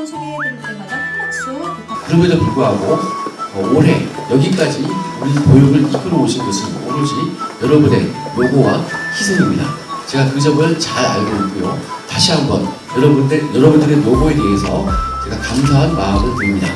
좋은 소개해드릴 때마다 큰 박수 부탁드립니다. 그럼에도 불구하고 어, 올해 여기까지 우리 교육을 이끌어 오신 것은 오로지 여러분의 노고와 희생입니다. 제가 그 점을 잘 알고 있고요. 다시 한번 여러분들, 여러분들의 노고에 대해서 제가 감사한 마음을 드립니다.